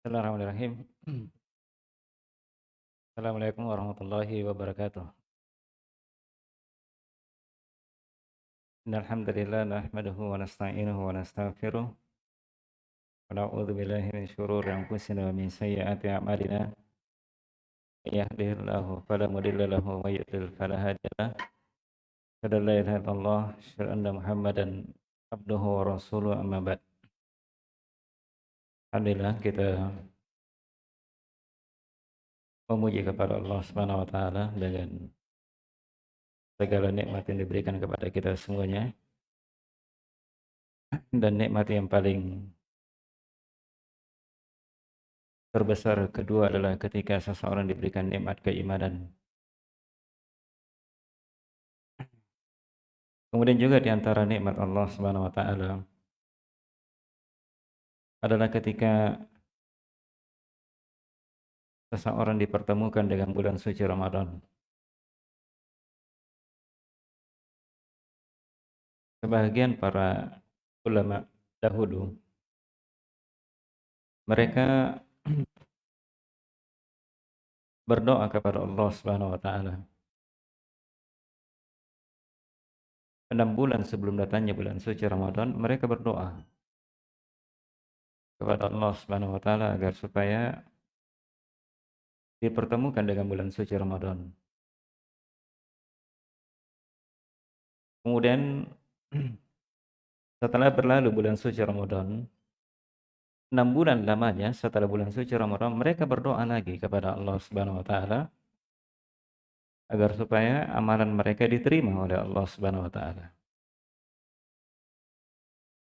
Bismillahirrahmanirrahim. Assalamualaikum warahmatullahi wabarakatuh. Innal hamdalillah nahmaduhu wa nasta'inuhu wa nastaghfiruh wa na'udzu billahi min shururi anfusina wa min sayyiati a'malina. May yahdihillahu fala mudilla lahu wa may yudlil fala hadiya lahu. La ilaha Muhammadan abduhu wa rasuluhu amma ba'd. Alhamdulillah kita memuji kepada Allah Subhanahu wa taala dengan segala nikmat yang diberikan kepada kita semuanya. Dan nikmat yang paling terbesar kedua adalah ketika seseorang diberikan nikmat keimanan. Kemudian juga di antara nikmat Allah Subhanahu wa taala adalah ketika seseorang dipertemukan dengan bulan suci Ramadan. Sebagian para ulama dahulu mereka berdoa kepada Allah Subhanahu wa taala. Enam bulan sebelum datangnya bulan suci Ramadan, mereka berdoa kepada Allah Subhanahu wa taala agar supaya dipertemukan dengan bulan suci Ramadan. Kemudian setelah berlalu bulan suci Ramadan, enam bulan lamanya setelah bulan suci Ramadan, mereka berdoa lagi kepada Allah Subhanahu wa taala agar supaya amalan mereka diterima oleh Allah Subhanahu wa taala.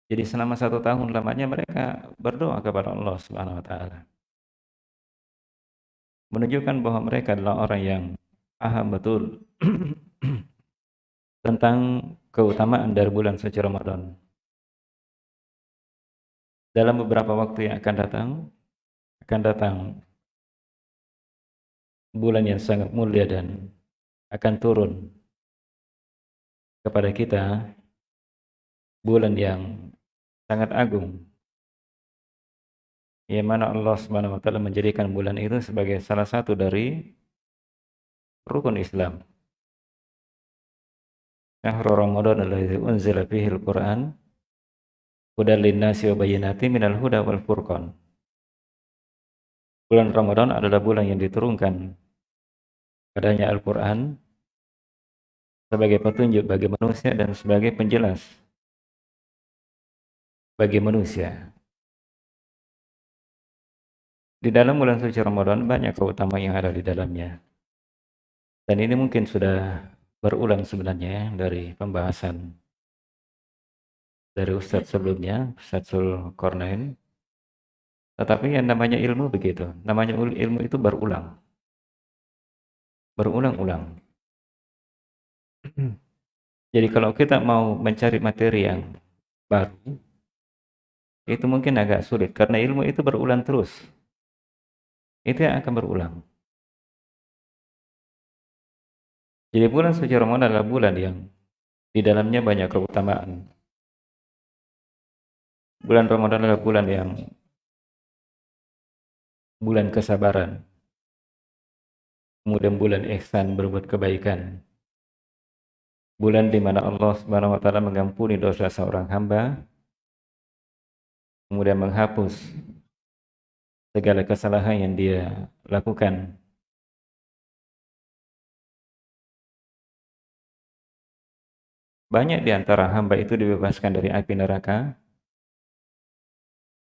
Jadi selama satu tahun lamanya mereka berdoa kepada Allah Subhanahu Wa Taala, menunjukkan bahwa mereka adalah orang yang paham betul tentang keutamaan dari bulan suci Ramadan. Dalam beberapa waktu yang akan datang, akan datang bulan yang sangat mulia dan akan turun kepada kita bulan yang sangat agung. Yang mana Allah Subhanahu wa taala menjadikan bulan itu sebagai salah satu dari rukun Islam. Syahrul Ramadan alladzi unzila fihi al-Qur'an hudan lin-nasi wa bayyinatin minal huda wal furqan. Bulan Ramadan adalah bulan yang diturunkan padanya Al-Qur'an sebagai petunjuk bagi manusia dan sebagai penjelas bagi manusia. Di dalam bulan suci Ramadan banyak keutamaan yang ada di dalamnya. Dan ini mungkin sudah berulang sebenarnya ya, dari pembahasan dari Ustadz sebelumnya, Ustadz Sul Kornain. Tetapi yang namanya ilmu begitu. Namanya ilmu itu berulang. Berulang-ulang. Jadi kalau kita mau mencari materi yang baru, itu mungkin agak sulit karena ilmu itu berulang terus. Itu yang akan berulang. Jadi bulan suci Ramadan adalah bulan yang di dalamnya banyak keutamaan. Bulan Ramadan adalah bulan yang bulan kesabaran. Kemudian bulan ihsan berbuat kebaikan. Bulan di mana Allah Subhanahu wa taala mengampuni dosa seorang hamba kemudian menghapus segala kesalahan yang dia lakukan. Banyak di antara hamba itu dibebaskan dari api neraka.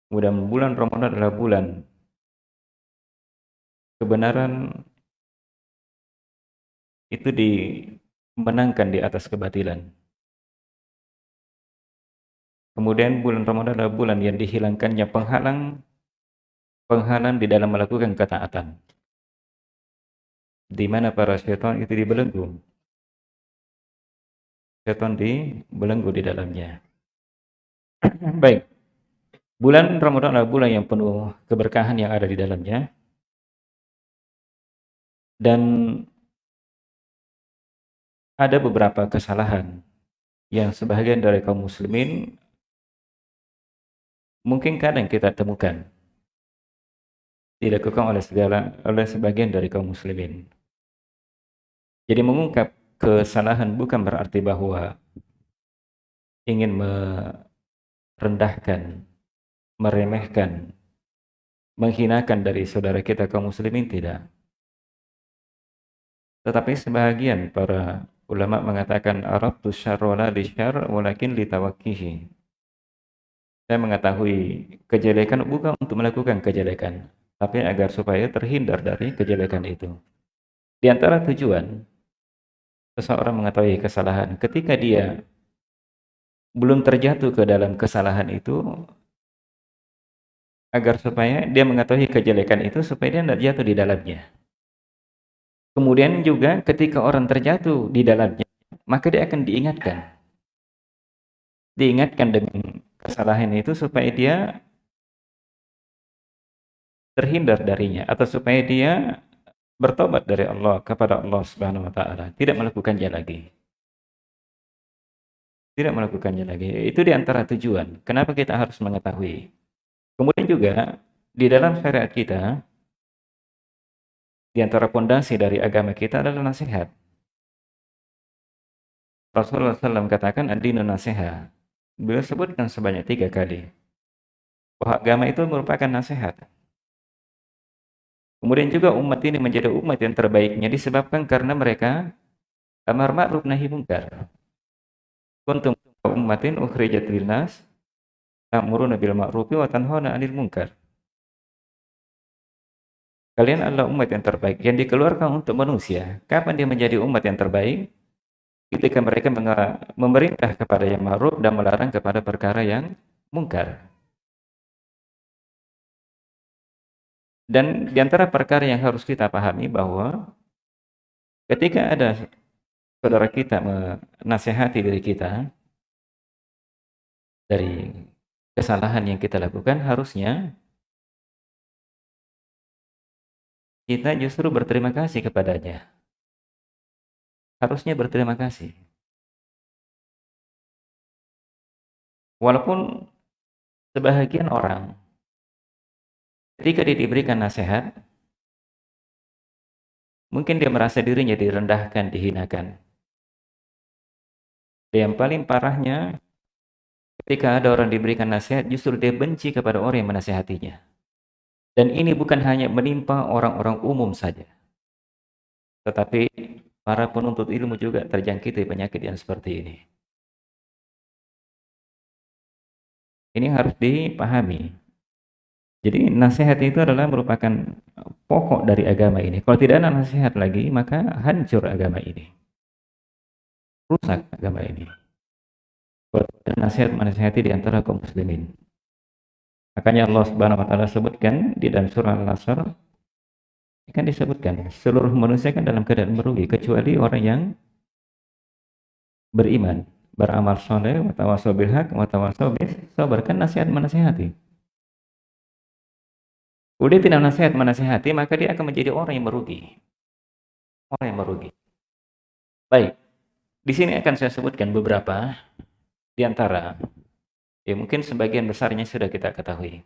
Kemudian bulan Ramadan adalah bulan kebenaran itu dimenangkan di atas kebatilan. Kemudian bulan Ramadan adalah bulan yang dihilangkannya penghalang penghalang di dalam melakukan ketaatan. Di mana para syaitan itu dibelenggu. Syaitan dibelenggu di dalamnya. Baik. Bulan Ramadan adalah bulan yang penuh keberkahan yang ada di dalamnya. Dan ada beberapa kesalahan yang sebahagian dari kaum muslimin mungkin kadang kita temukan dilakukan oleh segala oleh sebagian dari kaum muslimin. Jadi mengungkap kesalahan bukan berarti bahwa ingin merendahkan, meremehkan, menghinakan dari saudara kita kaum muslimin tidak. Tetapi sebahagian para ulama mengatakan Arab tu syarrola li syar walakin li tawakkihi. Saya mengetahui kejelekan bukan untuk melakukan kejelekan, tapi agar supaya terhindar dari kejelekan itu. Di antara tujuan seseorang mengetahui kesalahan ketika dia belum terjatuh ke dalam kesalahan itu agar supaya dia mengetahui kejelekan itu supaya dia tidak jatuh di dalamnya. Kemudian juga ketika orang terjatuh di dalamnya, maka dia akan diingatkan. Diingatkan dengan kesalahan itu supaya dia terhindar darinya atau supaya dia bertobat dari Allah kepada Allah Subhanahu wa taala, tidak melakukannya lagi. Tidak melakukannya lagi. Itu di antara tujuan. Kenapa kita harus mengetahui? Kemudian juga di dalam syariat kita di antara pondasi dari agama kita adalah nasihat. Rasulullah SAW katakan ad-dinu nasihat. Beliau sebutkan sebanyak tiga kali. Bahwa agama itu merupakan nasihat. Kemudian juga umat ini menjadi umat yang terbaiknya disebabkan karena mereka amar ma'ruf nahi munkar. Kuntum ummatin ukhrijat linnas ta'muruna bil ma'rufi wa tanhauna 'anil munkar. Kalian adalah umat yang terbaik yang dikeluarkan untuk manusia. Kapan dia menjadi umat yang terbaik? Ketika mereka memerintah kepada yang ma'ruf dan melarang kepada perkara yang mungkar. Dan di antara perkara yang harus kita pahami bahwa ketika ada saudara kita menasehati diri kita dari kesalahan yang kita lakukan, harusnya kita justru berterima kasih kepadanya. Harusnya berterima kasih. Walaupun sebahagian orang ketika dia diberikan nasihat, mungkin dia merasa dirinya direndahkan, dihinakan. Dan yang paling parahnya, ketika ada orang diberikan nasihat, justru dia benci kepada orang yang menasehatinya. Dan ini bukan hanya menimpa orang-orang umum saja. Tetapi para penuntut ilmu juga terjangkiti penyakit yang seperti ini. Ini harus dipahami. Jadi nasihat itu adalah merupakan pokok dari agama ini. Kalau tidak ada nasihat lagi, maka hancur agama ini. Rusak agama ini. Kalau tidak nasihat menasihati di antara kaum muslimin. Makanya Allah Subhanahu wa taala sebutkan di dalam surah Al-Asr kan disebutkan seluruh manusia kan dalam keadaan merugi kecuali orang yang beriman, beramal soleh, watawasau bil haq, watawasau bis sabar kan nasihat menasihati. Udah tidak nasihat menasihati, maka dia akan menjadi orang yang merugi. Orang yang merugi. Baik. Di sini akan saya sebutkan beberapa di antara Ya mungkin sebagian besarnya sudah kita ketahui.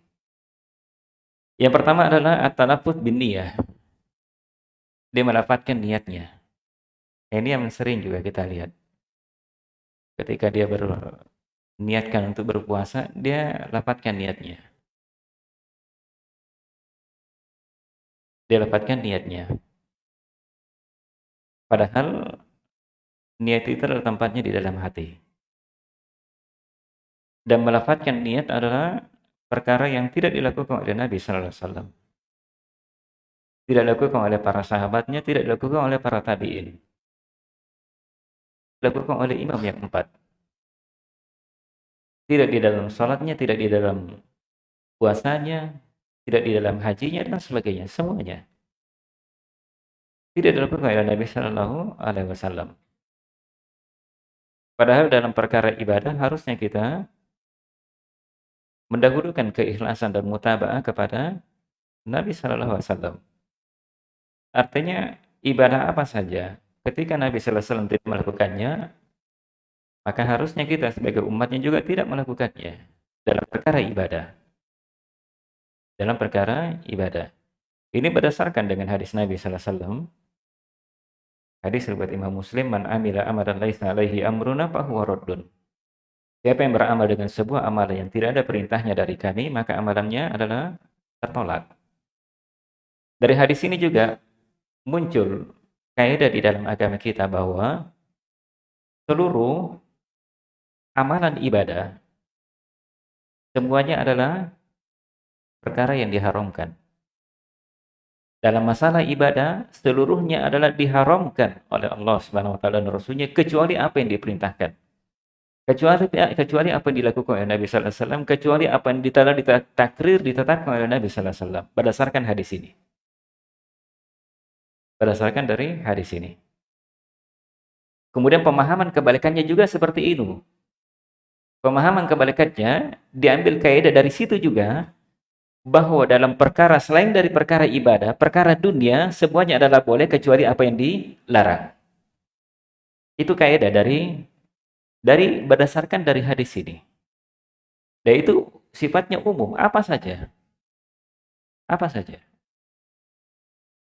Yang pertama adalah at-talaffuz bin niyah. Dia melafatkan niatnya. Ini yang sering juga kita lihat. Ketika dia berniatkan untuk berpuasa, dia lapatkan niatnya. Dia lapatkan niatnya. Padahal niat itu adalah tempatnya di dalam hati dan melafatkan niat adalah perkara yang tidak dilakukan oleh Nabi sallallahu alaihi wasallam. Tidak dilakukan oleh para sahabatnya, tidak dilakukan oleh para tabi'in. Dilakukan oleh imam yang empat. Tidak di dalam salatnya, tidak di dalam puasanya, tidak di dalam hajinya dan sebagainya, semuanya. Tidak dilakukan oleh Nabi sallallahu alaihi wasallam. Padahal dalam perkara ibadah harusnya kita mendahulukan keikhlasan dan mutaba'ah kepada Nabi Shallallahu Alaihi Wasallam. Artinya ibadah apa saja ketika Nabi Wasallam tidak melakukannya, Maka harusnya kita sebagai umatnya juga tidak melakukannya dalam perkara ibadah. Dalam perkara ibadah. Ini berdasarkan dengan hadis Nabi sallallahu alaihi wasallam. Hadis riwayat Imam Muslim, "Man amila amalan laisa alaihi amruna fahuwa raddun." Siapa yang beramal dengan sebuah amalan yang tidak ada perintahnya dari kami, maka amalannya adalah tertolak. Dari hadis ini juga muncul kaidah di dalam agama kita bahwa seluruh amalan ibadah semuanya adalah perkara yang diharamkan. Dalam masalah ibadah, seluruhnya adalah diharamkan oleh Allah Subhanahu wa taala dan Rasulnya kecuali apa yang diperintahkan. Kecuali kecuali apa yang dilakukan oleh Nabi sallallahu alaihi wasallam, kecuali apa yang ditakrir ditetapkan oleh Nabi sallallahu alaihi wasallam berdasarkan hadis ini berdasarkan dari hadis ini. Kemudian pemahaman kebalikannya juga seperti itu. Pemahaman kebalikannya diambil kaidah dari situ juga bahwa dalam perkara selain dari perkara ibadah, perkara dunia semuanya adalah boleh kecuali apa yang dilarang. Itu kaidah dari dari berdasarkan dari hadis ini. Dan itu sifatnya umum, apa saja. Apa saja.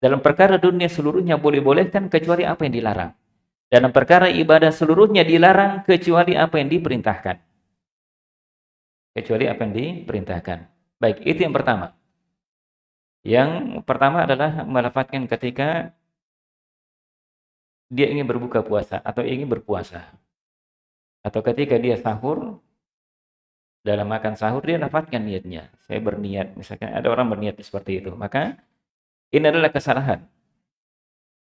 Dalam perkara dunia seluruhnya boleh-bolehkan kecuali apa yang dilarang. Dalam perkara ibadah seluruhnya dilarang kecuali apa yang diperintahkan. Kecuali apa yang diperintahkan. Baik, itu yang pertama. Yang pertama adalah melafatkan ketika dia ingin berbuka puasa atau ingin berpuasa. Atau ketika dia sahur, dalam makan sahur dia dapatkan niatnya. Saya berniat, misalkan ada orang berniat seperti itu. Maka ini adalah kesalahan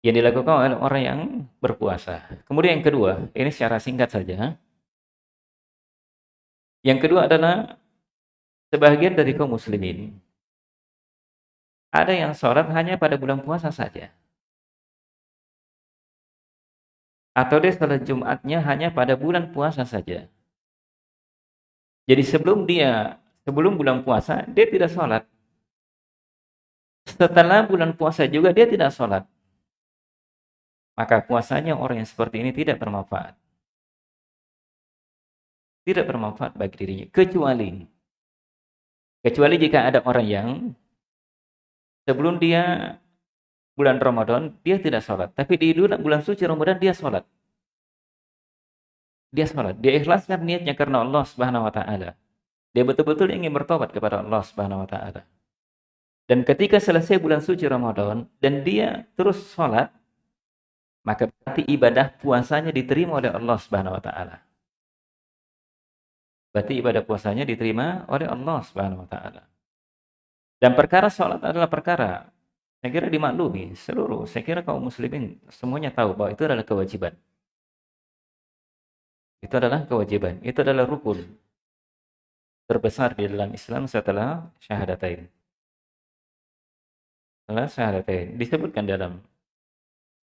yang dilakukan oleh orang yang berpuasa. Kemudian yang kedua, ini secara singkat saja. Yang kedua adalah sebagian dari kaum muslimin ada yang sholat hanya pada bulan puasa saja. Atau dia sholat Jumatnya hanya pada bulan puasa saja. Jadi sebelum dia, sebelum bulan puasa, dia tidak sholat setelah bulan puasa juga dia tidak sholat. Maka puasanya orang yang seperti ini tidak bermanfaat. Tidak bermanfaat bagi dirinya. Kecuali, kecuali jika ada orang yang sebelum dia bulan Ramadan, dia tidak sholat. Tapi di bulan, suci Ramadan dia sholat. Dia sholat. Dia ikhlaskan niatnya karena Allah subhanahu wa ta'ala. Dia betul-betul ingin bertobat kepada Allah subhanahu wa ta'ala. Dan ketika selesai bulan suci Ramadan dan dia terus sholat, maka berarti ibadah puasanya diterima oleh Allah Subhanahu wa taala. Berarti ibadah puasanya diterima oleh Allah Subhanahu wa taala. Dan perkara sholat adalah perkara saya kira dimaklumi seluruh, saya kira kaum muslimin semuanya tahu bahwa itu adalah kewajiban. Itu adalah kewajiban, itu adalah rukun terbesar di dalam Islam setelah syahadatain salah syahadatain disebutkan dalam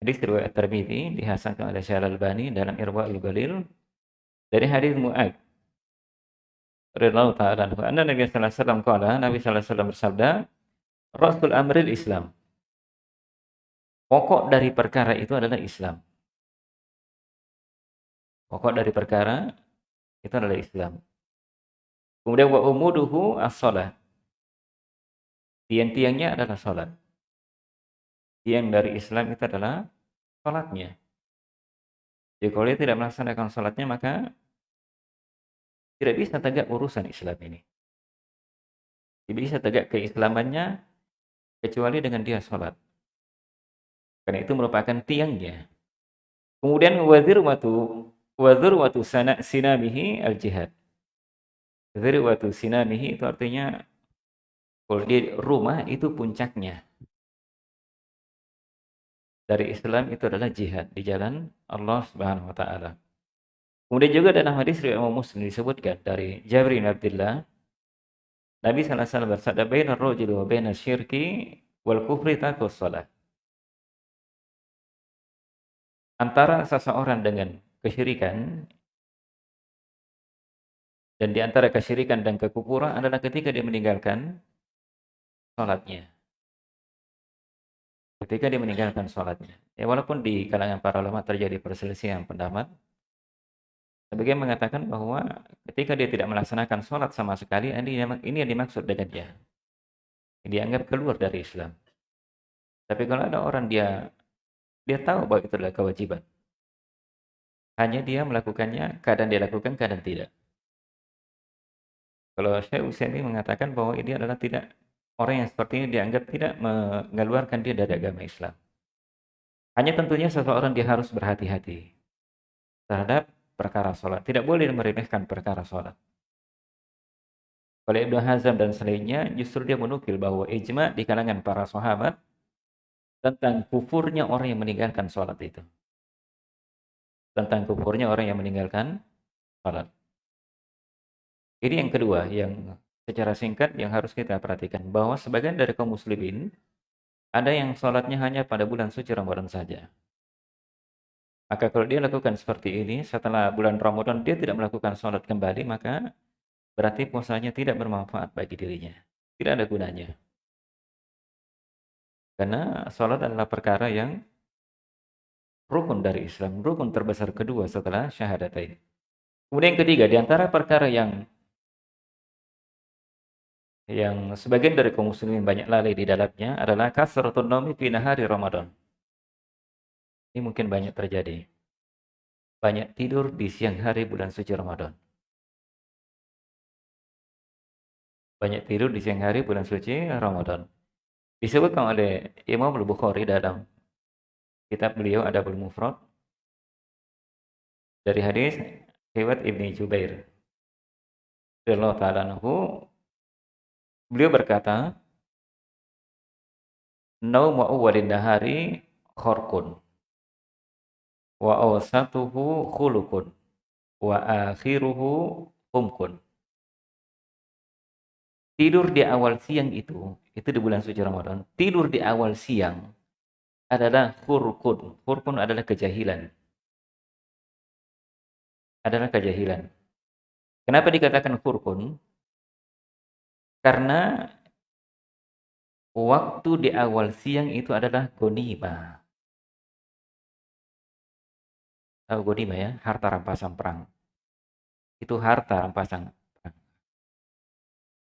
hadis riwayat Tirmizi dihasankan oleh Syekh Al-Albani dalam Irwaul Galil dari hadis Mu'ad radhiyallahu taala anhu anna Nabi sallallahu alaihi wasallam qala Nabi sallallahu alaihi bersabda Rasul amril Islam. Pokok dari perkara itu adalah Islam. Pokok dari perkara itu adalah Islam. Kemudian wa umuduhu as-salat tiang-tiangnya adalah salat yang dari Islam itu adalah sholatnya. Jadi kalau dia tidak melaksanakan sholatnya, maka tidak bisa tegak urusan Islam ini. Tidak bisa tegak keislamannya kecuali dengan dia sholat. Karena itu merupakan tiangnya. Kemudian wazir watu wazir watu sana sinamihi al jihad. Wazir watu sinamihi itu artinya kalau di rumah itu puncaknya dari Islam itu adalah jihad di jalan Allah Subhanahu wa taala. Kemudian juga dalam hadis riwayat Muslim disebutkan dari Jabir bin Abdullah Nabi sallallahu alaihi wasallam bersabda bainar rajuli wa bainas syirki wal kufri tarkus salat. Antara seseorang dengan kesyirikan dan di antara kesyirikan dan kekufuran adalah ketika dia meninggalkan salatnya ketika dia meninggalkan sholatnya. Ya walaupun di kalangan para ulama terjadi perselisihan pendapat Sebagian mengatakan bahwa ketika dia tidak melaksanakan sholat sama sekali, ini yang dimaksud dengan dia. Dianggap keluar dari Islam. Tapi kalau ada orang dia dia tahu bahwa itu adalah kewajiban. Hanya dia melakukannya, kadang dia lakukan, kadang tidak. Kalau Syekh Utsaimin mengatakan bahwa ini adalah tidak orang yang seperti ini dianggap tidak mengeluarkan dia dari agama Islam. Hanya tentunya seseorang dia harus berhati-hati terhadap perkara sholat. Tidak boleh meremehkan perkara sholat. Oleh Ibnu Hazm dan selainnya, justru dia menukil bahwa ijma di kalangan para sahabat tentang kufurnya orang yang meninggalkan sholat itu. Tentang kufurnya orang yang meninggalkan sholat. Ini yang kedua, yang secara singkat yang harus kita perhatikan. Bahwa sebagian dari kaum muslimin, ada yang sholatnya hanya pada bulan suci Ramadan saja. Maka kalau dia lakukan seperti ini, setelah bulan Ramadan dia tidak melakukan sholat kembali, maka berarti puasanya tidak bermanfaat bagi dirinya. Tidak ada gunanya. Karena sholat adalah perkara yang rukun dari Islam, rukun terbesar kedua setelah syahadatain. Kemudian yang ketiga, di antara perkara yang yang sebagian dari kaum muslimin banyak lalai di dalamnya adalah kasratun naumi fi nahari Ramadan. Ini mungkin banyak terjadi. Banyak tidur di siang hari bulan suci Ramadan. Banyak tidur di siang hari bulan suci Ramadan. Disebutkan oleh Imam Al-Bukhari dalam kitab beliau ada Mufrad dari hadis Hiwat Ibni Jubair. Allah Ta'ala beliau berkata, Naumu awwalin nahari khorkun wa awsatuhu khulukun wa akhiruhu humkun. Tidur di awal siang itu, itu di bulan suci Ramadan, tidur di awal siang adalah khurkun. Khurkun adalah kejahilan. Adalah kejahilan. Kenapa dikatakan khurkun? Karena waktu di awal siang itu adalah gonima. Tahu godima ya, harta rampasan perang. Itu harta rampasan perang.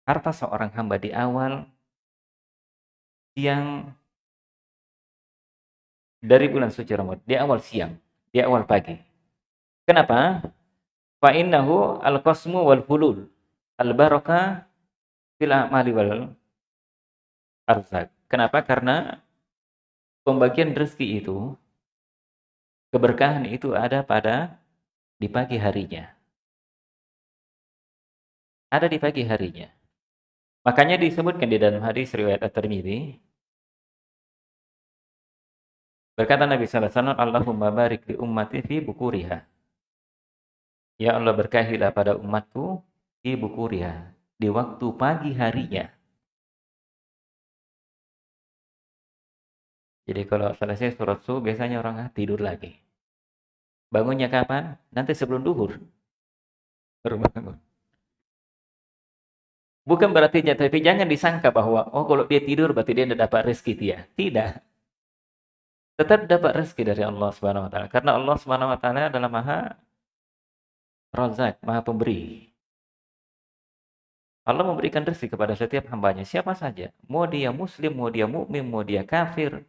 Harta seorang hamba di awal siang dari bulan suci Ramadan, di awal siang, di awal pagi. Kenapa? Fa innahu al-qasmu wal fulul al-barakah fil amali wal arzak. Kenapa? Karena pembagian rezeki itu Keberkahan itu ada pada di pagi harinya. Ada di pagi harinya. Makanya disebutkan di dalam hadis riwayat At-Tirmidzi berkata Nabi sallallahu alaihi wasallam Allahumma barik li ummati fi bukuriha. Ya Allah berkahilah pada umatku di bukuriha, di waktu pagi harinya. Jadi kalau selesai surat subuh biasanya orang ah, tidur lagi. Bangunnya kapan? Nanti sebelum duhur. Baru bangun. Bukan berarti tapi jangan disangka bahwa oh kalau dia tidur berarti dia tidak dapat rezeki dia. Tidak. Tetap dapat rezeki dari Allah Subhanahu wa taala karena Allah Subhanahu wa taala adalah Maha Razak, Maha Pemberi. Allah memberikan rezeki kepada setiap hambanya, siapa saja. Mau dia muslim, mau dia mukmin, mau dia kafir,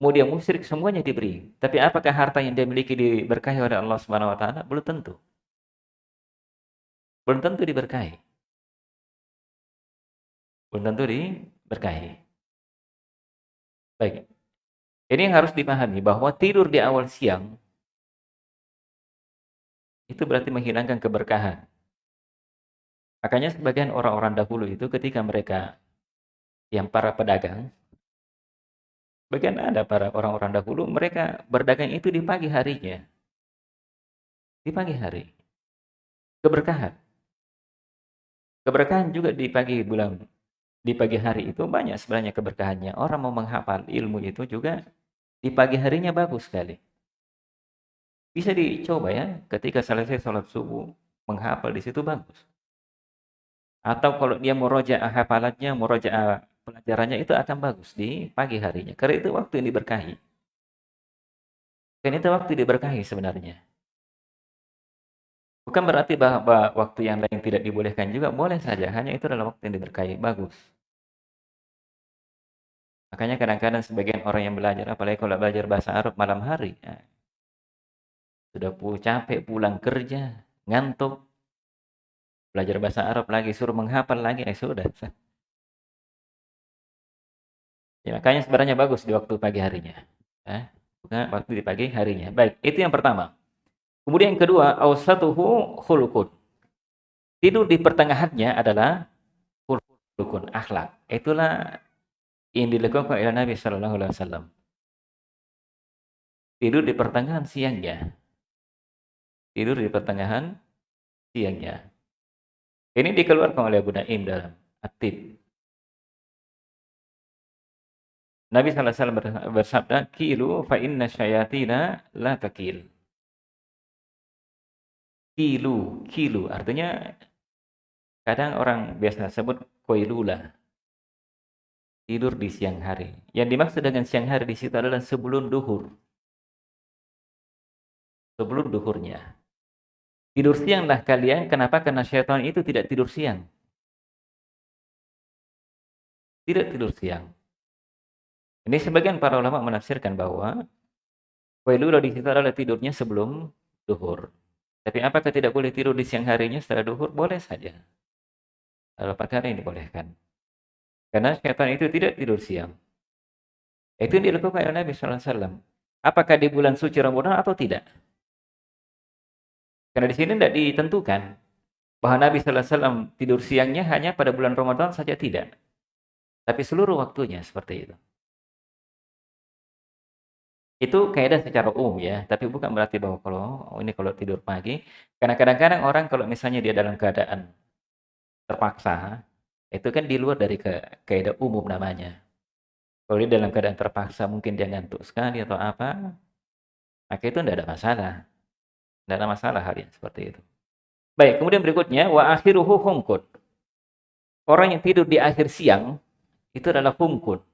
mau dia musyrik semuanya diberi. Tapi apakah harta yang dia miliki diberkahi oleh Allah Subhanahu wa taala? Belum tentu. Belum tentu diberkahi. Belum tentu diberkahi. Baik. Ini yang harus dipahami bahwa tidur di awal siang itu berarti menghilangkan keberkahan. Makanya sebagian orang-orang dahulu itu ketika mereka yang para pedagang Bagian ada para orang-orang dahulu, mereka berdagang itu di pagi harinya. Di pagi hari. Keberkahan. Keberkahan juga di pagi bulan, di pagi hari itu banyak sebenarnya keberkahannya. Orang mau menghafal ilmu itu juga di pagi harinya bagus sekali. Bisa dicoba ya, ketika selesai sholat subuh, menghafal di situ bagus. Atau kalau dia mau roja hafalatnya, mau roja pelajarannya itu akan bagus di pagi harinya. Karena itu waktu yang diberkahi. Karena itu waktu diberkahi sebenarnya. Bukan berarti bahwa waktu yang lain tidak dibolehkan juga, boleh saja, hanya itu adalah waktu yang diberkahi, bagus. Makanya kadang-kadang sebagian orang yang belajar, apalagi kalau belajar bahasa Arab malam hari, ya, sudah capek pulang kerja, ngantuk, belajar bahasa Arab lagi, suruh menghafal lagi, eh sudah. Ya, makanya sebenarnya bagus di waktu pagi harinya. Ya, bukan waktu di pagi harinya. Baik, itu yang pertama. Kemudian yang kedua, awsatuhu khulukun. Tidur di pertengahannya adalah khulukun, akhlak. Itulah yang dilakukan oleh Nabi Shallallahu Alaihi Wasallam. Tidur di pertengahan siangnya. Tidur di pertengahan siangnya. Ini dikeluarkan oleh Abu Naim dalam Atib. Nabi SAW bersabda, Kilu fa inna syayatina la takil. Kilu, kilu. Artinya, kadang orang biasa sebut koilula. Tidur di siang hari. Yang dimaksud dengan siang hari di situ adalah sebelum duhur. Sebelum duhurnya. Tidur sianglah kalian. Kenapa? Karena syaitan itu tidak tidur siang. Tidak tidur siang. Ini sebagian para ulama menafsirkan bahwa Wailula di situ adalah tidurnya sebelum duhur. Tapi apakah tidak boleh tidur di siang harinya setelah duhur? Boleh saja. Kalau perkara ini dibolehkan. Karena syaitan itu tidak tidur siang. Itu yang dilakukan oleh Nabi SAW. Apakah di bulan suci Ramadan atau tidak? Karena di sini tidak ditentukan bahwa Nabi SAW tidur siangnya hanya pada bulan Ramadan saja tidak. Tapi seluruh waktunya seperti itu. Itu kaidah secara umum ya, tapi bukan berarti bahwa kalau oh ini kalau tidur pagi, karena kadang-kadang orang kalau misalnya dia dalam keadaan terpaksa, itu kan di luar dari kaidah umum namanya. Kalau dia dalam keadaan terpaksa, mungkin dia ngantuk sekali atau apa, maka itu tidak ada masalah. Tidak ada masalah hal yang seperti itu. Baik, kemudian berikutnya wa akhiruhu humkun. Orang yang tidur di akhir siang itu adalah humkun.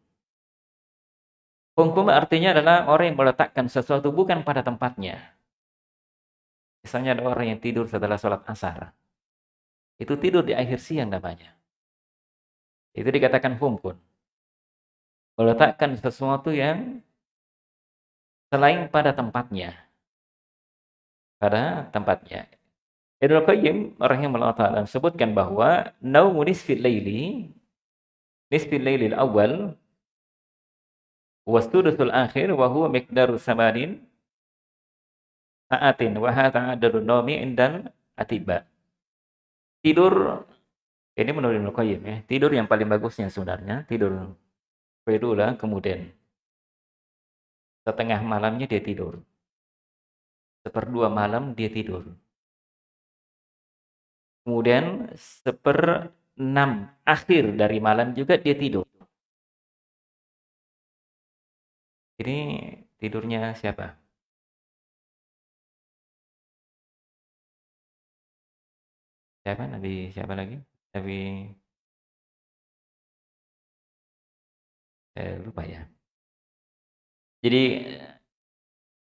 Humkun artinya adalah orang yang meletakkan sesuatu bukan pada tempatnya. Misalnya ada orang yang tidur setelah sholat asar. Itu tidur di akhir siang namanya. Itu dikatakan humkun. Meletakkan sesuatu yang selain pada tempatnya pada tempatnya. Ibnu Qayyim rahimahullah taala sebutkan bahwa naumu nisfil laili nisfil lailil awal wa sudusul akhir wa huwa miqdaru samanin sa'atin wa hadha adadun nawmi indal atiba. Tidur ini menurut Ibnu Qayyim ya, tidur yang paling bagusnya sebenarnya tidur Fedula kemudian setengah malamnya dia tidur seperdua malam dia tidur. Kemudian seperenam akhir dari malam juga dia tidur. Ini tidurnya siapa? Siapa? Nabi siapa lagi? Nabi eh, lupa ya. Jadi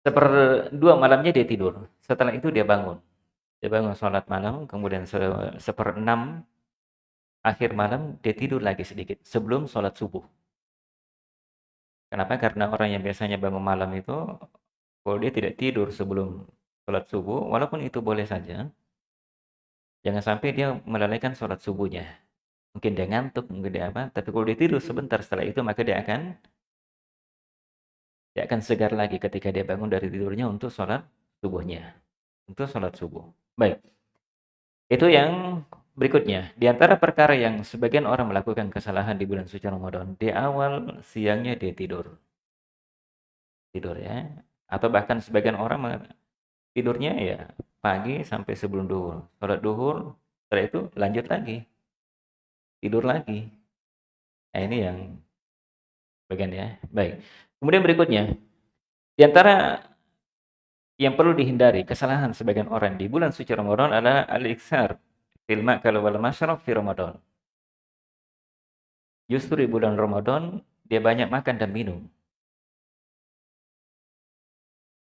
Seperdua malamnya dia tidur. Setelah itu dia bangun. Dia bangun sholat malam, kemudian se seperenam akhir malam dia tidur lagi sedikit sebelum sholat subuh. Kenapa? Karena orang yang biasanya bangun malam itu, kalau dia tidak tidur sebelum sholat subuh, walaupun itu boleh saja, jangan sampai dia melalaikan sholat subuhnya. Mungkin dia ngantuk, mungkin dia apa, tapi kalau dia tidur sebentar setelah itu, maka dia akan dia akan segar lagi ketika dia bangun dari tidurnya untuk sholat subuhnya. Untuk sholat subuh. Baik. Itu yang berikutnya. Di antara perkara yang sebagian orang melakukan kesalahan di bulan suci Ramadan. Di awal siangnya dia tidur. Tidur ya. Atau bahkan sebagian orang tidurnya ya pagi sampai sebelum duhur. Sholat duhur, setelah itu lanjut lagi. Tidur lagi. Nah ini yang bagian ya. Baik. Kemudian berikutnya, di antara yang perlu dihindari kesalahan sebagian orang di bulan suci Ramadan adalah al-iksar fil ma'kal wal masyrab fi Ramadan. Justru di bulan Ramadan dia banyak makan dan minum.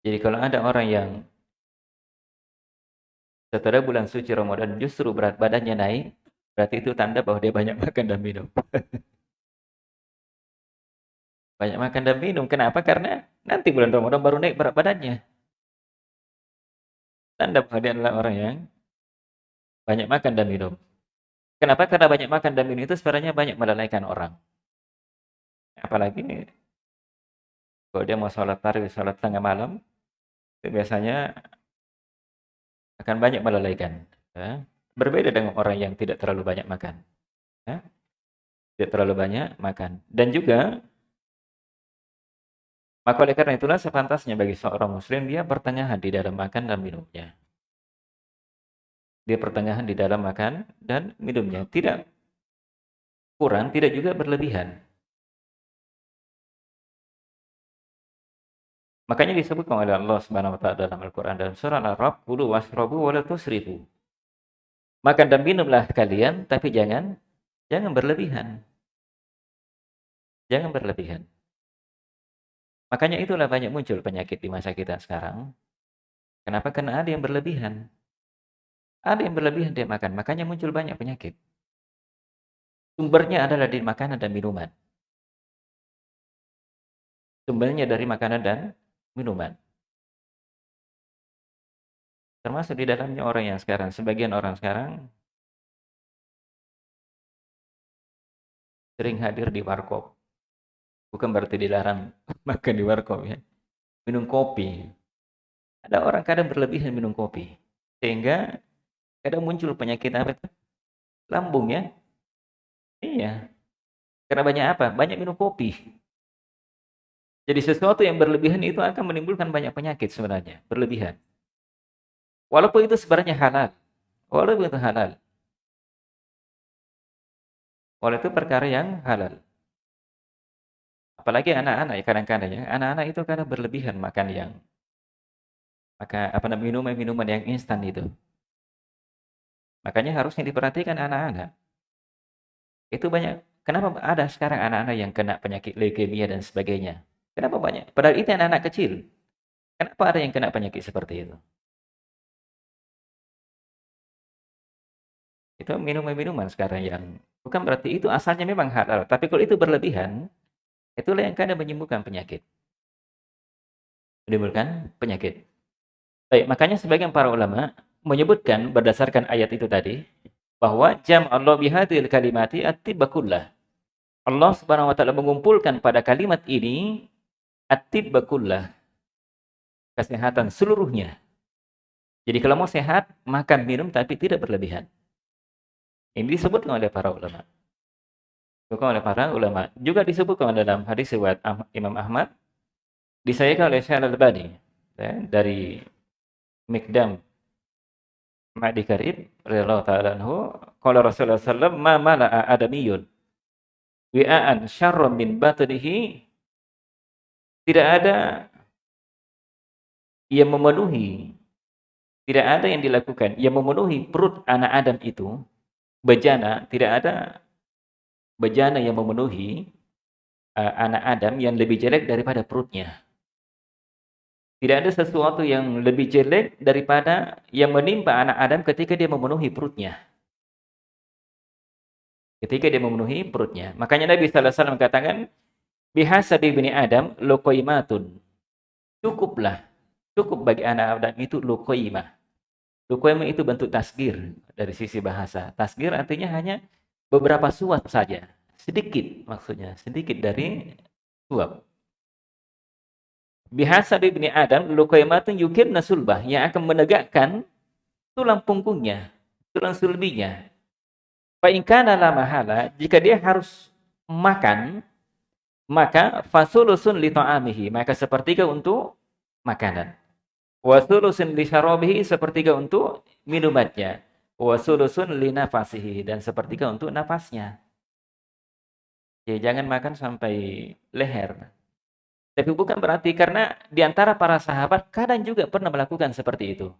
Jadi kalau ada orang yang setelah bulan suci Ramadan justru berat badannya naik, berarti itu tanda bahwa dia banyak makan dan minum. banyak makan dan minum. Kenapa? Karena nanti bulan Ramadan baru naik berat badannya. Tanda bahwa adalah orang yang banyak makan dan minum. Kenapa? Karena banyak makan dan minum itu sebenarnya banyak melalaikan orang. Apalagi kalau dia mau sholat tarawih, sholat tengah malam, itu biasanya akan banyak melalaikan. Ya. Berbeda dengan orang yang tidak terlalu banyak makan. Ya. Tidak terlalu banyak makan. Dan juga, maka oleh karena itulah sepantasnya bagi seorang muslim, dia pertengahan di dalam makan dan minumnya. Dia pertengahan di dalam makan dan minumnya. Tidak kurang, tidak juga berlebihan. Makanya disebutkan oleh Allah Subhanahu wa taala dalam Al-Qur'an dalam surah Al-Ra'd, "Kulu washrabu wa la tusrifu." Makan dan minumlah kalian, tapi jangan jangan berlebihan. Jangan berlebihan. Makanya itulah banyak muncul penyakit di masa kita sekarang. Kenapa? Karena ada yang berlebihan. Ada yang berlebihan dia makan, makanya muncul banyak penyakit. Sumbernya adalah di makanan dan minuman. Sumbernya dari makanan dan minuman. Termasuk di dalamnya orang yang sekarang, sebagian orang sekarang sering hadir di warkop. Bukan berarti dilarang makan di warkop ya. Minum kopi. Ada orang kadang berlebihan minum kopi. Sehingga kadang muncul penyakit apa itu? Lambung ya. Iya. Karena banyak apa? Banyak minum kopi. Jadi sesuatu yang berlebihan itu akan menimbulkan banyak penyakit sebenarnya, berlebihan. Walaupun itu sebenarnya halal. Walaupun itu halal. Walaupun itu perkara yang halal. Apalagi anak-anak ya kadang-kadang ya, anak-anak itu kadang berlebihan makan yang maka apa namanya minuman-minuman yang instan itu. Makanya harusnya diperhatikan anak-anak. Itu banyak. Kenapa ada sekarang anak-anak yang kena penyakit leukemia dan sebagainya? Kenapa banyak? Padahal itu anak-anak kecil. Kenapa ada yang kena penyakit seperti itu? Itu minuman-minuman sekarang yang bukan berarti itu asalnya memang halal, tapi kalau itu berlebihan, itulah yang kadang menyembuhkan penyakit. Menimbulkan penyakit. Baik, makanya sebagian para ulama menyebutkan berdasarkan ayat itu tadi bahwa jam Allah bihadil kalimati atibakullah. Allah Subhanahu wa taala mengumpulkan pada kalimat ini Atib bakullah. Kesehatan seluruhnya. Jadi kalau mau sehat, makan, minum, tapi tidak berlebihan. Ini disebutkan oleh para ulama. Disebutkan oleh para ulama. Juga disebutkan dalam hadis riwayat Imam Ahmad. Disayangkan oleh Syekh Al-Albani. Ya, dari Mikdam Ma'di Karib radhiyallahu ta'ala anhu qala Rasulullah sallallahu ma mala'a adamiyun wi'an syarran min batnihi tidak ada yang memenuhi, tidak ada yang dilakukan yang memenuhi perut anak Adam itu, bejana, tidak ada bejana yang memenuhi uh, anak Adam yang lebih jelek daripada perutnya. Tidak ada sesuatu yang lebih jelek daripada yang menimpa anak Adam ketika dia memenuhi perutnya. Ketika dia memenuhi perutnya. Makanya Nabi Wasallam katakan, bihasabi bini Adam luqaimatun. Cukuplah. Cukup bagi anak Adam itu luqaimah. Luqaimah itu bentuk tasgir dari sisi bahasa. Tasgir artinya hanya beberapa suap saja. Sedikit maksudnya. Sedikit dari suap. Bihasabi bini Adam luqaimatun yukir nasulbah. Yang akan menegakkan tulang punggungnya. Tulang sulbinya. Fa'inkan la mahala. Jika dia harus makan maka fasulusun li ta'amihi, maka sepertiga untuk makanan. Wasulusun li syarabihi, sepertiga untuk minumannya. Wasulusun li nafasihi, dan sepertiga untuk nafasnya. Ya, jangan makan sampai leher. Tapi bukan berarti karena di antara para sahabat kadang juga pernah melakukan seperti itu.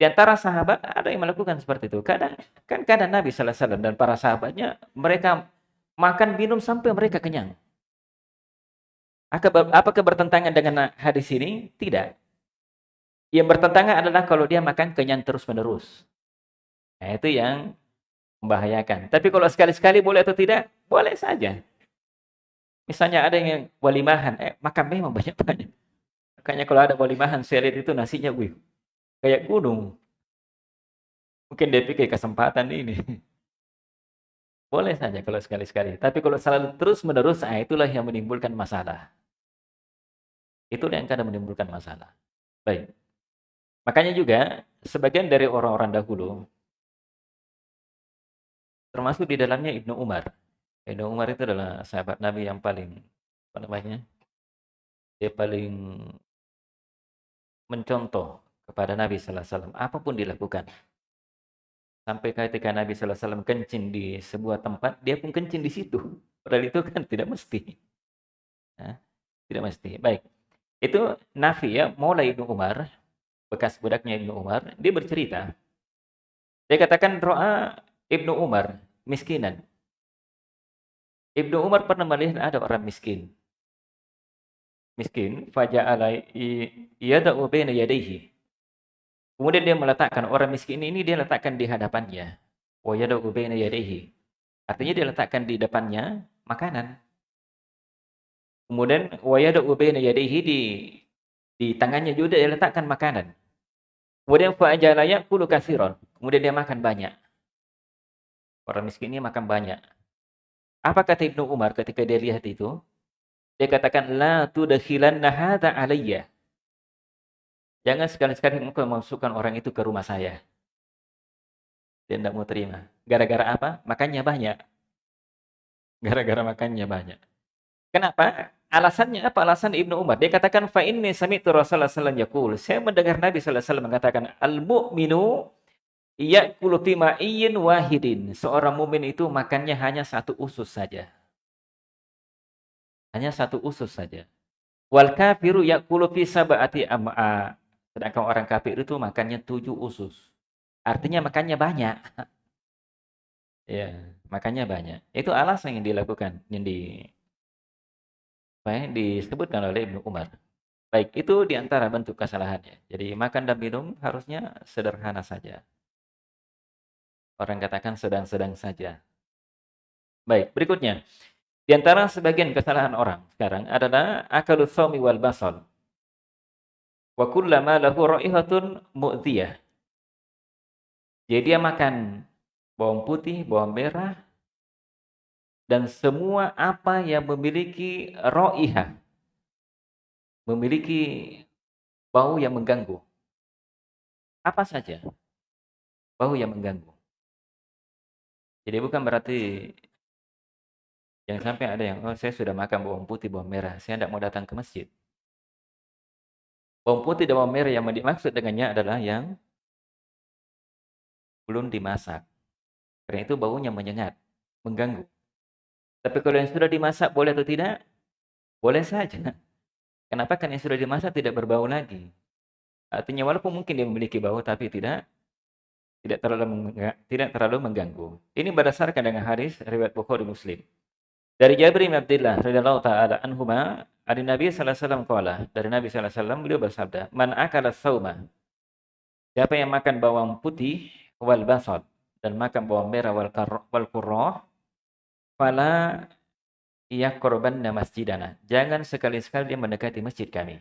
Di antara sahabat ada yang melakukan seperti itu. Kadang kan kadang Nabi sallallahu alaihi wasallam dan para sahabatnya mereka makan minum sampai mereka kenyang. Apakah bertentangan dengan hadis ini? Tidak. Yang bertentangan adalah kalau dia makan kenyang terus-menerus. Nah, itu yang membahayakan. Tapi kalau sekali-sekali boleh atau tidak? Boleh saja. Misalnya ada yang walimahan, eh makan memang banyak-banyak. Makanya kalau ada walimahan, saya lihat itu nasinya, wih, kayak gunung. Mungkin dia pikir kesempatan ini. Boleh saja kalau sekali-sekali. Tapi kalau selalu terus-menerus, nah itulah yang menimbulkan masalah. Itulah yang kadang menimbulkan masalah. Baik. Makanya juga, sebagian dari orang-orang dahulu, termasuk di dalamnya Ibnu Umar, Ibnu Umar itu adalah sahabat Nabi yang paling apa namanya? Dia paling mencontoh kepada Nabi sallallahu alaihi wasallam apa pun dilakukan. Sampai ketika Nabi sallallahu alaihi wasallam kencing di sebuah tempat, dia pun kencing di situ. Padahal itu kan tidak mesti. Nah, tidak mesti. Baik. Itu Nafi ya, mulai Ibnu Umar, bekas budaknya Ibnu Umar, dia bercerita. Dia katakan doa Ibnu Umar miskinan. Ibnu Umar pernah melihat ada orang miskin. Miskin, faja'ala yada'u baina yadayhi. Kemudian dia meletakkan orang miskin ini dia letakkan di hadapannya. Wa yada'u baina yadayhi. Artinya dia letakkan di depannya makanan. Kemudian wa yada'u baina yadayhi di di tangannya juga dia letakkan makanan. Kemudian fa'ajala ya'kulu katsiran. Kemudian dia makan banyak. Orang miskin ini makan banyak. Apa kata Ibnu Umar ketika dia lihat itu? Dia katakan, La tudakhilanna hadha alayya. Jangan sekali-sekali engkau masukkan orang itu ke rumah saya. Dia tidak mau terima. Gara-gara apa? Makannya banyak. Gara-gara makannya banyak. Kenapa? Alasannya apa? Alasan Ibnu Umar. Dia katakan, Fa inni sami'tu Rasulullah sallallahu alaihi Saya mendengar Nabi wasallam mengatakan, Al-mu'minu Ya'kulu fi wahidin. Seorang mumin itu makannya hanya satu usus saja. Hanya satu usus saja. Wal kafiru ya'kulu fi sab'ati am'a. Sedangkan orang kafir itu makannya tujuh usus. Artinya makannya banyak. ya, makannya banyak. Itu alasan yang dilakukan, yang di ya, disebutkan oleh Ibnu Umar. Baik, itu di antara bentuk kesalahannya. Jadi makan dan minum harusnya sederhana saja. Orang katakan sedang-sedang saja. Baik, berikutnya. Di antara sebagian kesalahan orang sekarang adalah akalu thawmi wal basal. Wa kullama lahu ra'ihatun mu'diyah. Jadi dia makan bawang putih, bawang merah, dan semua apa yang memiliki ro'ihah. Memiliki bau yang mengganggu. Apa saja bau yang mengganggu. Jadi bukan berarti yang sampai ada yang, oh saya sudah makan bawang putih, bawang merah, saya tidak mau datang ke masjid. Bawang putih dan bawang merah yang dimaksud dengannya adalah yang belum dimasak. Karena itu baunya menyengat, mengganggu. Tapi kalau yang sudah dimasak boleh atau tidak? Boleh saja. Kenapa? Karena yang sudah dimasak tidak berbau lagi. Artinya walaupun mungkin dia memiliki bau tapi tidak tidak terlalu tidak terlalu mengganggu. Ini berdasarkan dengan hadis riwayat Bukhari Muslim. Dari Jabir bin Abdullah radhiyallahu taala anhuma, dari Nabi sallallahu alaihi wasallam dari Nabi sallallahu alaihi wasallam beliau bersabda, "Man akala sauma" Siapa yang makan bawang putih wal basad dan makan bawang merah wal wal fala yaqrabanna masjidana. Jangan sekali-sekali dia mendekati masjid kami.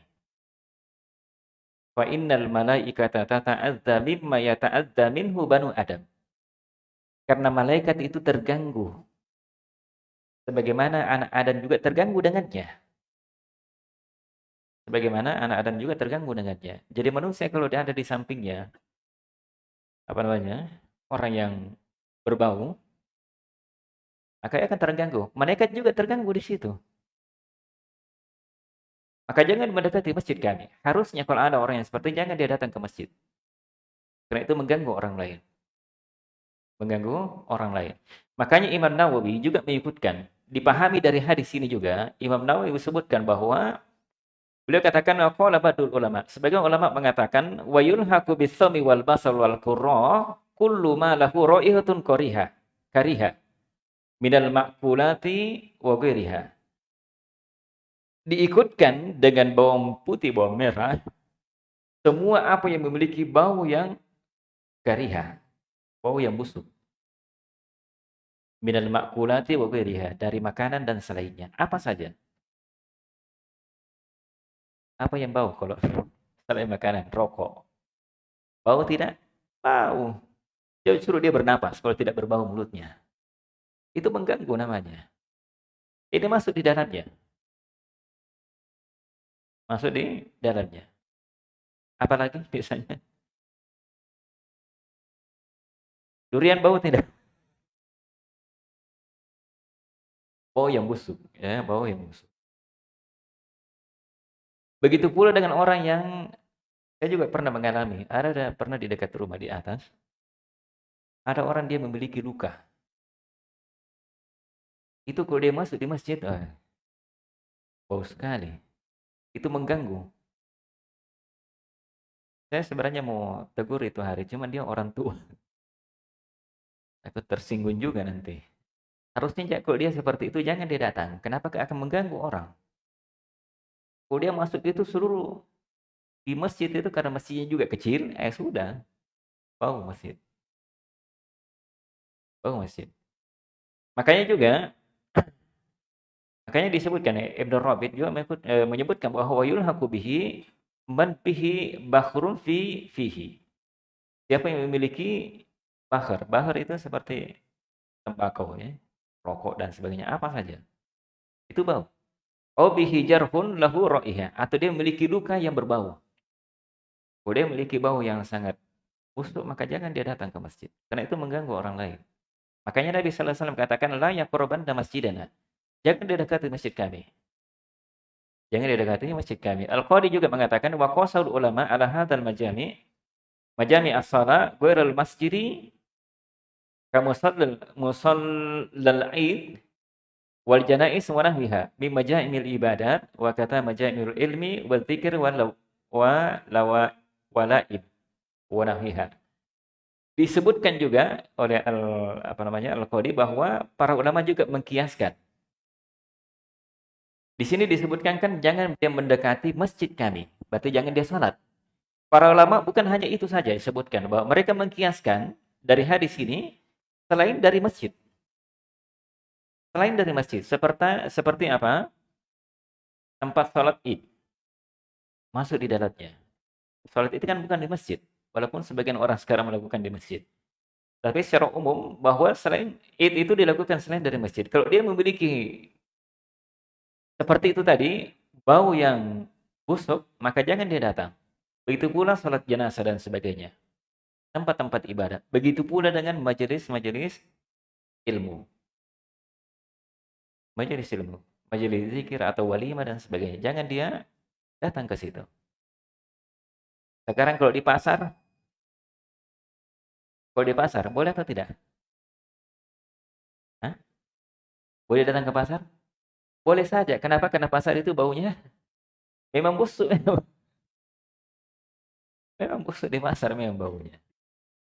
Fa innal malaikata tata'adza mimma yata'adza minhu banu Adam. Karena malaikat itu terganggu. Sebagaimana anak Adam juga terganggu dengannya. Sebagaimana anak Adam juga terganggu dengannya. Jadi manusia kalau dia ada di sampingnya, apa namanya, orang yang berbau, maka akan terganggu. Malaikat juga terganggu di situ. Maka jangan mendekati masjid kami. Harusnya kalau ada orang yang seperti jangan dia datang ke masjid. Karena itu mengganggu orang lain. Mengganggu orang lain. Makanya Imam Nawawi juga menyebutkan, dipahami dari hadis ini juga, Imam Nawawi disebutkan bahwa beliau katakan badul ulama. Sebagian ulama mengatakan wa yulhaqu bis-sami wal basal wal qurra kullu ma lahu ra'ihatun kariha. Kariha. Minal ma'kulati wa ghairiha diikutkan dengan bawang putih, bawang merah, Semua apa yang memiliki bau yang kariha, bau yang busuk. Minal makulati wa ghairiha, dari makanan dan selainnya. Apa saja? Apa yang bau kalau selain makanan? Rokok. Bau tidak? Bau. Justru dia bernapas kalau tidak berbau mulutnya. Itu mengganggu namanya. Ini masuk di dalamnya. Masuk di dalamnya. Apalagi biasanya? Durian bau tidak? Bau yang busuk, ya, bau yang busuk. Begitu pula dengan orang yang saya juga pernah mengalami, ada pernah di dekat rumah di atas, ada orang dia memiliki luka. Itu kalau dia masuk di masjid, ah, bau sekali. Itu mengganggu. Saya sebenarnya mau tegur itu hari, cuman dia orang tua. Aku tersinggung juga nanti. Harusnya kalau dia seperti itu, jangan dia datang. Kenapa akan mengganggu orang? Kalau dia masuk itu seluruh di masjid itu karena masjidnya juga kecil, eh sudah. Bau masjid. Bau masjid. Makanya juga makanya disebutkan ya, Rabi juga eh, menyebutkan bahwa yulhaqu bihi man bihi bakhrun fi fihi. Siapa yang memiliki bahar? Bahar itu seperti tembakau ya, rokok dan sebagainya, apa saja. Itu bau. Oh bihi jarhun lahu ra'iha atau dia memiliki luka yang berbau. Kalau dia memiliki bau yang sangat busuk maka jangan dia datang ke masjid karena itu mengganggu orang lain. Makanya Nabi sallallahu alaihi wasallam katakan la yaqrabanna masjidana. Jangan dia dekati masjid kami. Jangan dia dekati masjid kami. Al-Qadi juga mengatakan wa qasaul ulama ala hadzal majami majami as-sala ghairal masjidi kamusallal musallal id wal janais wa nahwiha min majaimil ibadat wa kata majaimil ilmi wa dzikr wa wa lawa walaib wa nahwiha disebutkan juga oleh al, apa namanya al-qadi bahwa para ulama juga mengkiaskan di sini disebutkan kan jangan dia mendekati masjid kami berarti jangan dia salat para ulama bukan hanya itu saja disebutkan bahwa mereka mengkiaskan dari hadis ini selain dari masjid Selain dari masjid, seperti seperti apa? Tempat sholat id. Masuk di dalamnya. Sholat itu kan bukan di masjid. Walaupun sebagian orang sekarang melakukan di masjid. Tapi secara umum, bahwa selain id itu dilakukan selain dari masjid. Kalau dia memiliki seperti itu tadi, bau yang busuk, maka jangan dia datang. Begitu pula sholat jenazah dan sebagainya. Tempat-tempat ibadat. Begitu pula dengan majelis-majelis ilmu majelis ilmu, majelis zikir atau walimah dan sebagainya. Jangan dia datang ke situ. Sekarang kalau di pasar, kalau di pasar, boleh atau tidak? Hah? Boleh datang ke pasar? Boleh saja. Kenapa? Karena pasar itu baunya memang busuk. Memang busuk di pasar memang baunya.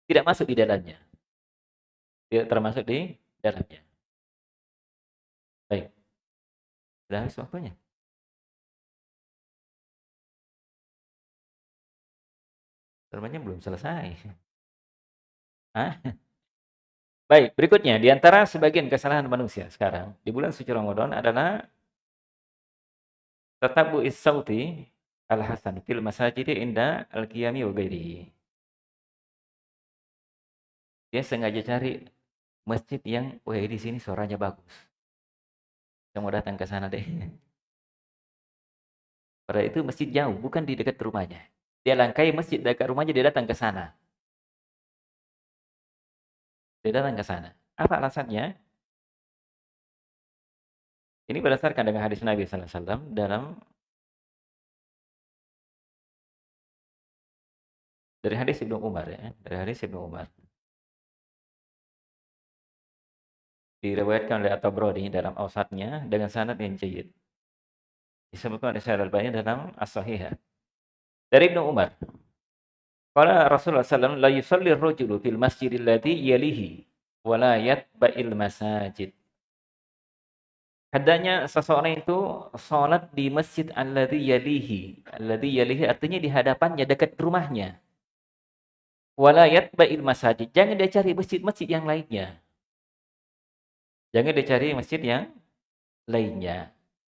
Tidak masuk di dalamnya. Tidak termasuk di dalamnya. Baik. Sudah habis waktunya? Sermanya belum selesai. Hah? Baik, berikutnya di antara sebagian kesalahan manusia sekarang di bulan suci Ramadan adalah tatabu is-sauti al-hasan fil masajid inda al-qiyami wa ghairihi. Dia sengaja cari masjid yang wah di sini suaranya bagus. Saya mau datang ke sana deh. Pada itu masjid jauh, bukan di dekat rumahnya. Dia langkai masjid dekat rumahnya, dia datang ke sana. Dia datang ke sana. Apa alasannya? Ini berdasarkan dengan hadis Nabi SAW dalam dari hadis Ibnu Umar ya, dari hadis Ibnu Umar. diriwayatkan oleh At-Tabrani dalam Ausatnya dengan sanad yang jayid. Disebutkan oleh Syekh Al-Albani dalam As-Sahihah. Dari Ibnu Umar. Qala Rasulullah sallallahu la yusalli ar-rajulu fil masjidil ladzi yalihi wa la yatba'il masajid. Hendaknya seseorang itu sholat di masjid alladhi yalihi. Alladhi yalihi artinya di hadapannya, dekat rumahnya. Walayat ba'il masajid. Jangan dia cari masjid-masjid yang lainnya. Jangan dia cari masjid yang lainnya.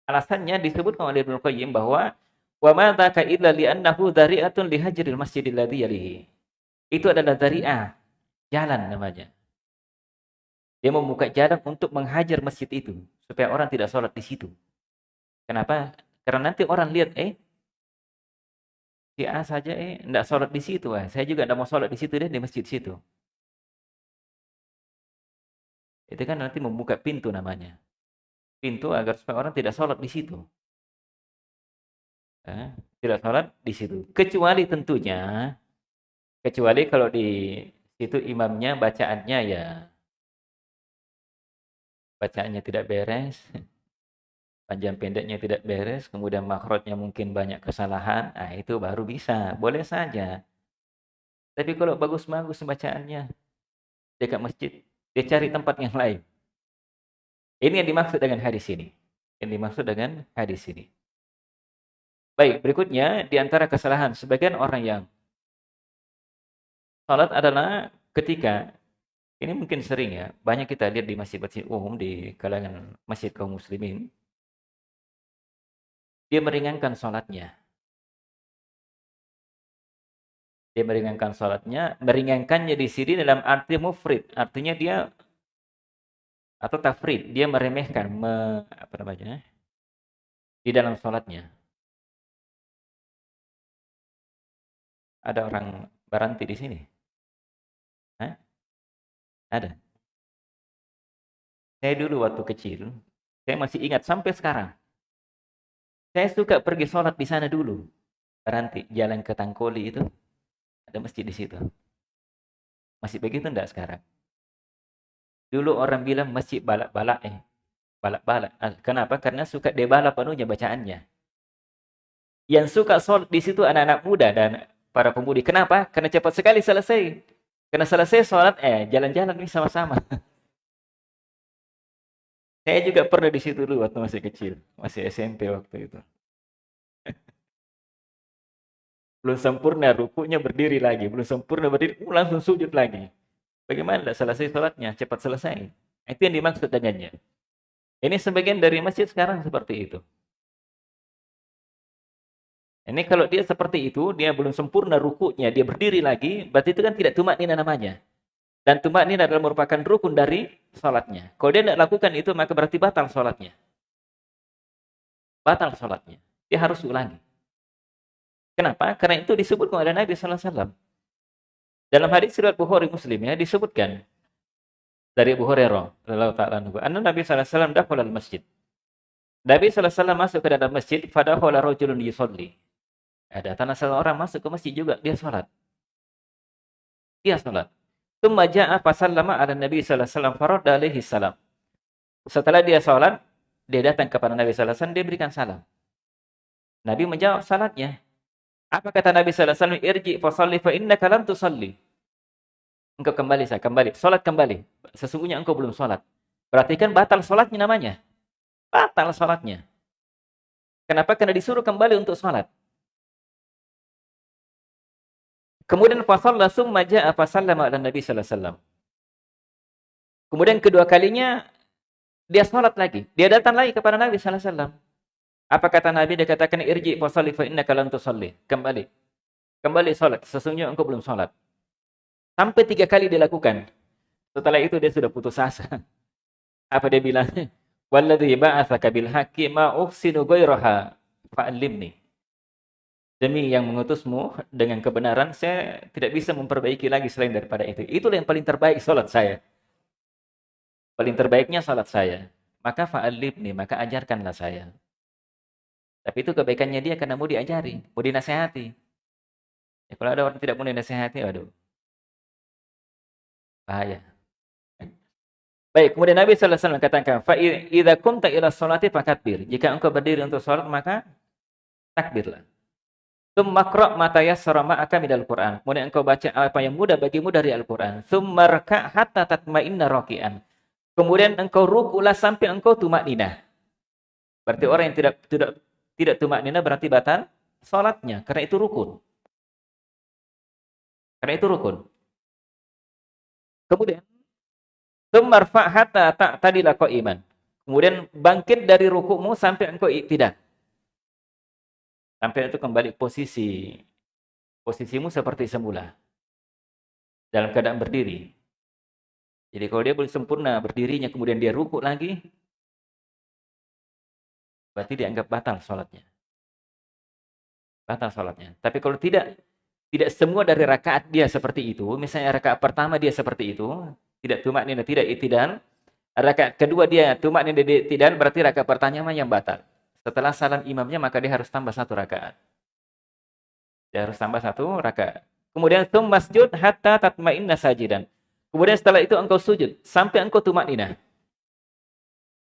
Alasannya disebut oleh Ibnu Qayyim bahwa wa ma dzaka illa li'annahu dzari'atun lihajril masjidil ladzi yalihi. Itu adalah dzari'ah, jalan namanya. Dia membuka jalan untuk menghajar masjid itu supaya orang tidak sholat di situ. Kenapa? Karena nanti orang lihat, eh, si A saja eh tidak sholat di situ, eh. saya juga tidak mau sholat di situ deh di masjid situ. Itu kan nanti membuka pintu namanya. Pintu agar supaya orang tidak sholat di situ. Eh, tidak sholat di situ. Kecuali tentunya, kecuali kalau di situ imamnya bacaannya ya bacaannya tidak beres, panjang pendeknya tidak beres, kemudian makrotnya mungkin banyak kesalahan, nah itu baru bisa, boleh saja. Tapi kalau bagus-bagus bacaannya dekat masjid, dia cari tempat yang lain. Ini yang dimaksud dengan hadis ini. Yang dimaksud dengan hadis ini. Baik, berikutnya di antara kesalahan sebagian orang yang salat adalah ketika ini mungkin sering ya, banyak kita lihat di masjid-masjid umum di kalangan masjid kaum muslimin. Dia meringankan sholatnya. Dia meringankan sholatnya, meringankannya di sini dalam arti mufrid. Artinya dia, atau tafrid, dia meremehkan, me, apa namanya, di dalam sholatnya. Ada orang baranti di sini. Hah? Ada. Saya dulu waktu kecil, saya masih ingat sampai sekarang. Saya suka pergi sholat di sana dulu. Berhenti, jalan ke Tangkoli itu, ada masjid di situ. Masih begitu enggak sekarang? Dulu orang bilang masjid balak-balak eh. Balak-balak. Ah, kenapa? Karena suka debalak penuhnya bacaannya. Yang suka sholat di situ anak-anak muda dan para pemudi. Kenapa? Karena cepat sekali selesai. Karena selesai sholat, eh jalan-jalan nih sama-sama. Saya juga pernah di situ dulu waktu masih kecil, masih SMP waktu itu. belum sempurna rukunya berdiri lagi, belum sempurna berdiri, uh, langsung sujud lagi. Bagaimana tidak selesai sholatnya, cepat selesai. Itu yang dimaksud dengannya. Ini sebagian dari masjid sekarang seperti itu. Ini kalau dia seperti itu, dia belum sempurna rukunya, dia berdiri lagi, berarti itu kan tidak tumak nina namanya. Dan tumak nina adalah merupakan rukun dari sholatnya. Kalau dia tidak lakukan itu, maka berarti batal sholatnya. Batal sholatnya. Dia harus ulangi. Kenapa? Karena itu disebut oleh Nabi SAW. Dalam hadis riwayat Bukhari Muslim ya disebutkan dari Abu Hurairah radhiyallahu taala anhu, Nabi sallallahu alaihi wasallam dakhala masjid. Nabi sallallahu alaihi wasallam masuk ke dalam masjid, fadakhala rajulun yusalli. Ada tanah seorang masuk ke masjid juga, dia sholat. Dia sholat. Tumma ja'a fasallama ala Nabi sallallahu alaihi wasallam alaihi salam. Setelah dia sholat, dia datang kepada Nabi sallallahu dia berikan salam. Nabi menjawab salatnya. Apa kata Nabi sallallahu alaihi wasallam? Irji fa shalli fa innaka lam tusalli. Engkau kembali saya kembali, salat kembali. Sesungguhnya engkau belum salat. Berarti kan batal salatnya namanya. Batal salatnya. Kenapa? Karena disuruh kembali untuk salat. Kemudian fasalla summa ja'a fasallama ala Nabi sallallahu alaihi wasallam. Kemudian kedua kalinya dia salat lagi. Dia datang lagi kepada Nabi sallallahu alaihi wasallam. Apa kata Nabi? Dia katakan irji fasalli fa innaka lam tusalli. Kembali. Kembali salat. Sesungguhnya engkau belum salat. Sampai tiga kali dilakukan. Setelah itu dia sudah putus asa. Apa dia bilang? Walladhi ba'athaka bil haqqi ma uhsinu ghairaha fa'allimni demi yang mengutusmu dengan kebenaran, saya tidak bisa memperbaiki lagi selain daripada itu. Itulah yang paling terbaik salat saya. Paling terbaiknya salat saya. Maka nih, maka ajarkanlah saya. Tapi itu kebaikannya dia karena mau diajari, mau dinasehati. Ya, kalau ada orang tidak mau dinasehati, aduh. Bahaya. Baik, kemudian Nabi sallallahu alaihi wasallam katakan, "Fa idza kumta ila sholati fakabir." Jika engkau berdiri untuk salat, maka takbirlah. Tsumma mata yassara ma'aka minal Qur'an. Kemudian engkau baca apa yang mudah bagimu dari Al-Qur'an. Tsumma raka' hatta tatma'inna raki'an. Kemudian engkau rukulah sampai engkau tumak ninah. Berarti orang yang tidak tidak tidak tumak nina berarti batal salatnya karena itu rukun. Karena itu rukun. Kemudian Tumarfa hatta ta'tadila iman. Kemudian bangkit dari rukukmu sampai engkau tidak. Sampai itu kembali posisi posisimu seperti semula. Dalam keadaan berdiri. Jadi kalau dia boleh sempurna berdirinya kemudian dia rukuk lagi, berarti dianggap batal sholatnya. Batal sholatnya. Tapi kalau tidak, tidak semua dari rakaat dia seperti itu, misalnya rakaat pertama dia seperti itu, tidak tumak nina, tidak itidan, rakaat kedua dia tumak nina, itidan, berarti rakaat pertama yang batal. Setelah salam imamnya, maka dia harus tambah satu rakaat. Dia harus tambah satu rakaat. Kemudian tum masjud hatta tatma'inna sajidan. Kemudian setelah itu engkau sujud sampai engkau tumak nina.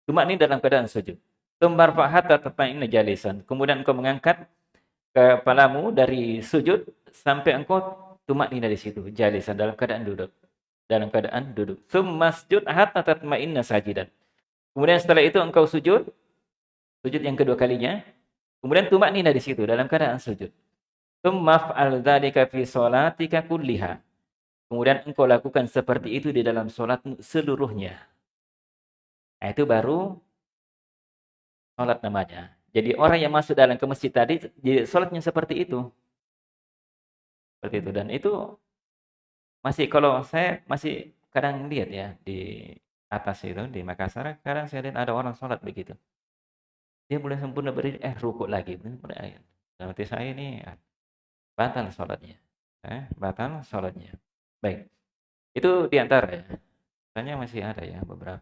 Tumak nina dalam keadaan sujud. Tum barfa hatta tatma'inna jalisan. Kemudian engkau mengangkat kepalamu dari sujud sampai engkau tumak nina di situ, jalisan dalam keadaan duduk. Dalam keadaan duduk. Tum masjud hatta tatma'inna sajidan. Kemudian setelah itu engkau sujud, sujud yang kedua kalinya. Kemudian tumak nina di situ dalam keadaan sujud. Tum maf'al dzalika fi salatika kulliha. Kemudian engkau lakukan seperti itu di dalam sholatmu seluruhnya. Nah, itu baru sholat namanya. Jadi orang yang masuk dalam ke masjid tadi, jadi sholatnya seperti itu. Seperti itu. Dan itu masih, kalau saya masih kadang lihat ya, di atas itu, di Makassar, kadang saya lihat ada orang sholat begitu. Dia boleh sempurna berdiri, eh rukuk lagi. Berarti saya ini batal sholatnya. Eh, batal sholatnya. Baik. Itu di antara ya. Tanya masih ada ya beberapa.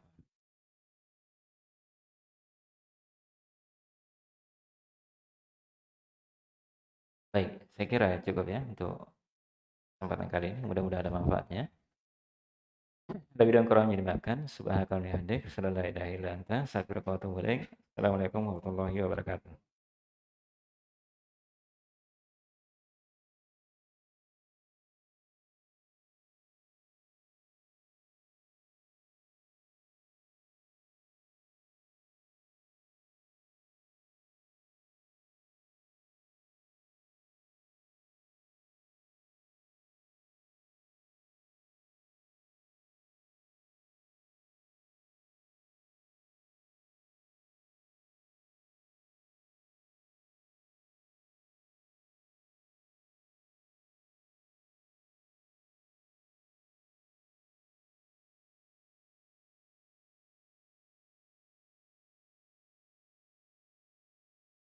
Baik, saya kira cukup ya untuk kesempatan kali ini. Mudah-mudahan ada manfaatnya. Lebih dan kurangnya dimaafkan. Subhanakallahumma wa bihamdika, wa. Assalamualaikum warahmatullahi wabarakatuh.